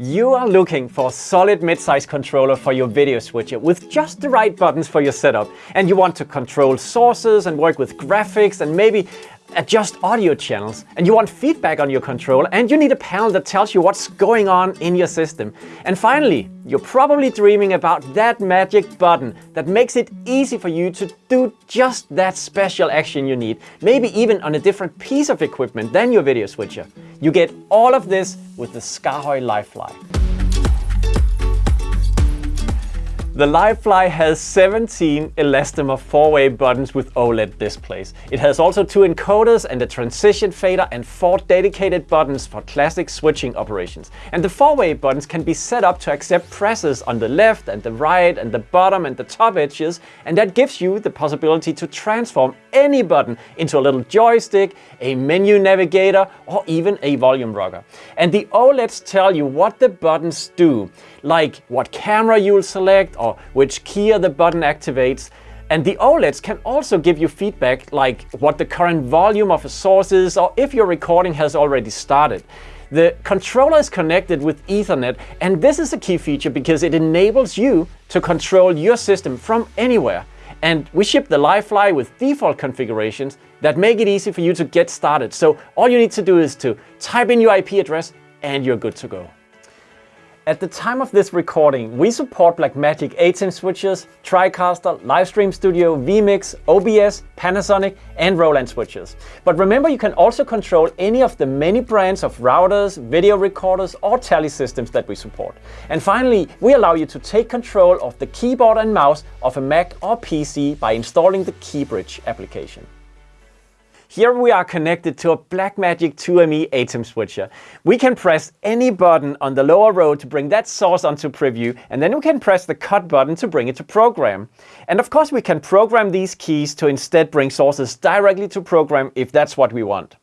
You are looking for a solid mid-size controller for your video switcher with just the right buttons for your setup. And you want to control sources and work with graphics and maybe adjust audio channels and you want feedback on your controller and you need a panel that tells you what's going on in your system. And finally, you're probably dreaming about that magic button that makes it easy for you to do just that special action you need, maybe even on a different piece of equipment than your video switcher. You get all of this with the SKAARHOJ Livefly. The Livefly has 17 elastomer 4-way buttons with OLED displays. It has also two encoders and a transition fader and four dedicated buttons for classic switching operations. And the 4-way buttons can be set up to accept presses on the left and the right and the bottom and the top edges and that gives you the possibility to transform any button into a little joystick, a menu navigator or even a volume rocker. And the OLEDs tell you what the buttons do, like what camera you'll select or or which keyer the button activates. And the OLEDs can also give you feedback like what the current volume of a source is or if your recording has already started. The controller is connected with Ethernet and this is a key feature because it enables you to control your system from anywhere. And we ship the Livefly with default configurations that make it easy for you to get started. So all you need to do is to type in your IP address and you're good to go. At the time of this recording, we support Blackmagic ATEM switches, TriCaster, Livestream Studio, vMix, OBS, Panasonic and Roland switches. But remember you can also control any of the many brands of routers, video recorders or tally systems that we support. And finally, we allow you to take control of the keyboard and mouse of a Mac or PC by installing the KeyBridge application. Here we are connected to a Blackmagic 2ME ATEM switcher. We can press any button on the lower row to bring that source onto preview, and then we can press the cut button to bring it to program. And of course we can program these keys to instead bring sources directly to program if that's what we want.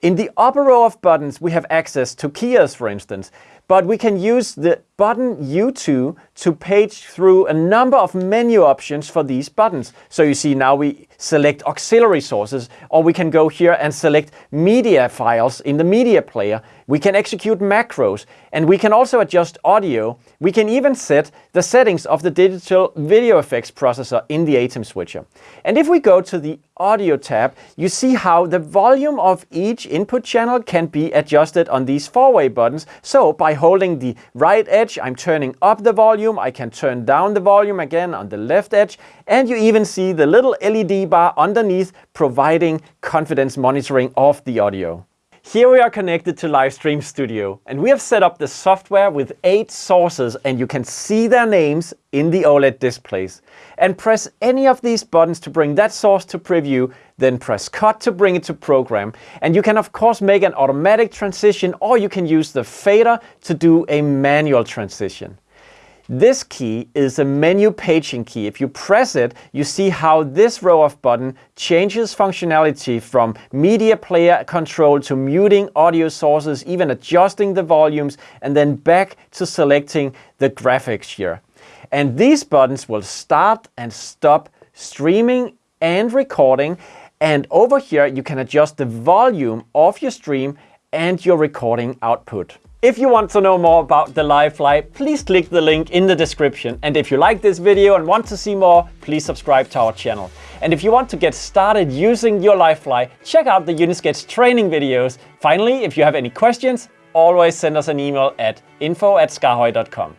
In the upper row of buttons we have access to keyers for instance, but we can use the button U2 to page through a number of menu options for these buttons. So you see now we select auxiliary sources, or we can go here and select media files in the media player. We can execute macros, and we can also adjust audio. We can even set the settings of the digital video effects processor in the ATEM switcher. And if we go to the audio tab, you see how the volume of each input channel can be adjusted on these four-way buttons. So by holding the right edge I'm turning up the volume. I can turn down the volume again on the left edge. And you even see the little LED bar underneath providing confidence monitoring of the audio. Here we are connected to Livestream Studio and we have set up the software with eight sources and you can see their names in the OLED displays. And press any of these buttons to bring that source to preview, then press cut to bring it to program. And you can of course make an automatic transition or you can use the fader to do a manual transition. This key is a menu paging key. If you press it, you see how this row of button changes functionality from media player control to muting audio sources, even adjusting the volumes, and then back to selecting the graphics here. And these buttons will start and stop streaming and recording. And over here, you can adjust the volume of your stream and your recording output. If you want to know more about the Livefly, please click the link in the description. And if you like this video and want to see more, please subscribe to our channel. And if you want to get started using your Livefly, check out the Unisketch training videos. Finally, if you have any questions, always send us an email at info at skaarhoj.com.